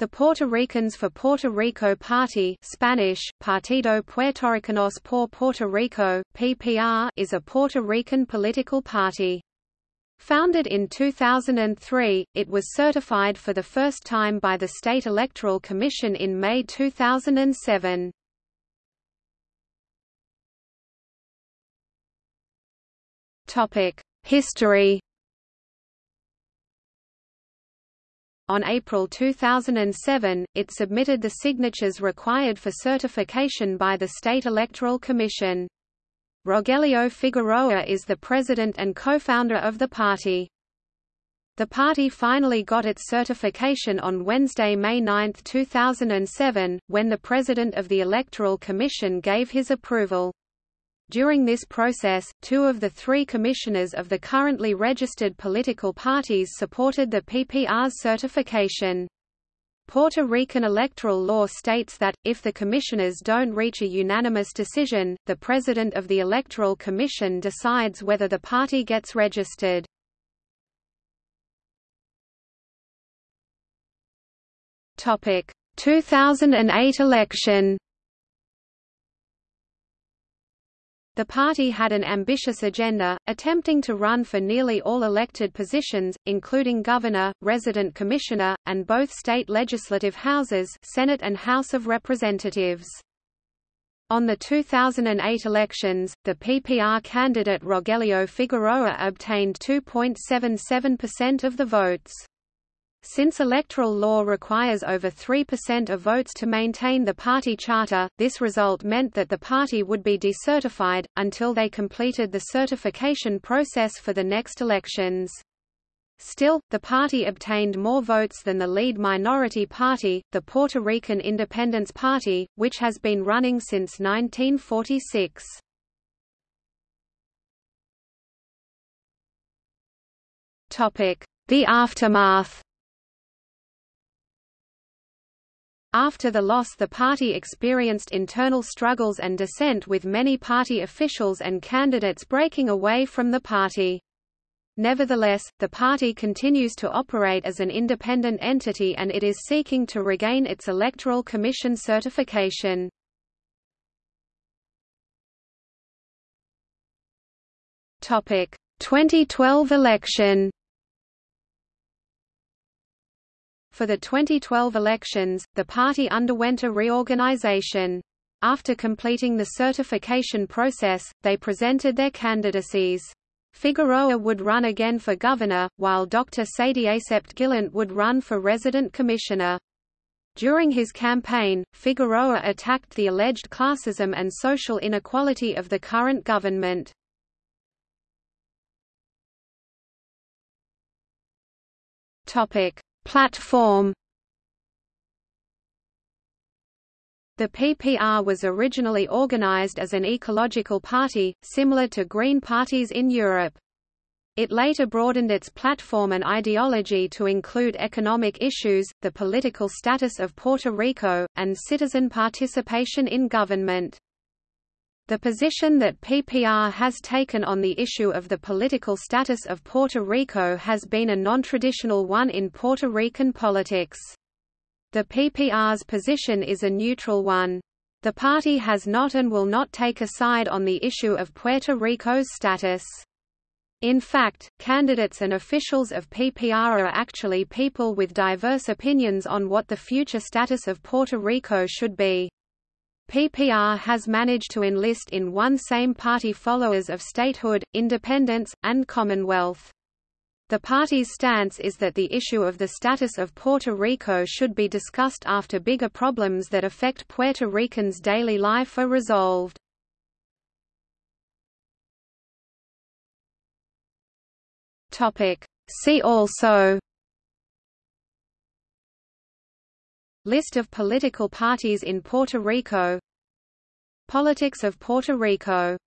The Puerto Ricans for Puerto Rico Party Spanish, Partido Puertorricanos por Puerto Rico, PPR, is a Puerto Rican political party. Founded in 2003, it was certified for the first time by the State Electoral Commission in May 2007. History On April 2007, it submitted the signatures required for certification by the State Electoral Commission. Rogelio Figueroa is the president and co-founder of the party. The party finally got its certification on Wednesday, May 9, 2007, when the president of the Electoral Commission gave his approval. During this process, two of the three commissioners of the currently registered political parties supported the PPR's certification. Puerto Rican electoral law states that, if the commissioners don't reach a unanimous decision, the president of the Electoral Commission decides whether the party gets registered. Topic: 2008 election. The party had an ambitious agenda, attempting to run for nearly all elected positions, including governor, resident commissioner, and both state legislative houses Senate and House of Representatives. On the 2008 elections, the PPR candidate Rogelio Figueroa obtained 2.77% of the votes. Since electoral law requires over 3% of votes to maintain the party charter, this result meant that the party would be decertified, until they completed the certification process for the next elections. Still, the party obtained more votes than the lead minority party, the Puerto Rican Independence Party, which has been running since 1946. The aftermath After the loss the party experienced internal struggles and dissent with many party officials and candidates breaking away from the party. Nevertheless, the party continues to operate as an independent entity and it is seeking to regain its Electoral Commission certification. Topic: 2012 election For the 2012 elections, the party underwent a reorganization. After completing the certification process, they presented their candidacies. Figueroa would run again for governor, while Dr. Sadiasept Guillont would run for resident commissioner. During his campaign, Figueroa attacked the alleged classism and social inequality of the current government. Topic: Platform The PPR was originally organized as an ecological party, similar to Green parties in Europe. It later broadened its platform and ideology to include economic issues, the political status of Puerto Rico, and citizen participation in government. The position that PPR has taken on the issue of the political status of Puerto Rico has been a non-traditional one in Puerto Rican politics. The PPR's position is a neutral one. The party has not and will not take a side on the issue of Puerto Rico's status. In fact, candidates and officials of PPR are actually people with diverse opinions on what the future status of Puerto Rico should be. PPR has managed to enlist in one same party followers of statehood, independence, and commonwealth. The party's stance is that the issue of the status of Puerto Rico should be discussed after bigger problems that affect Puerto Ricans' daily life are resolved. See also List of political parties in Puerto Rico. Politics of Puerto Rico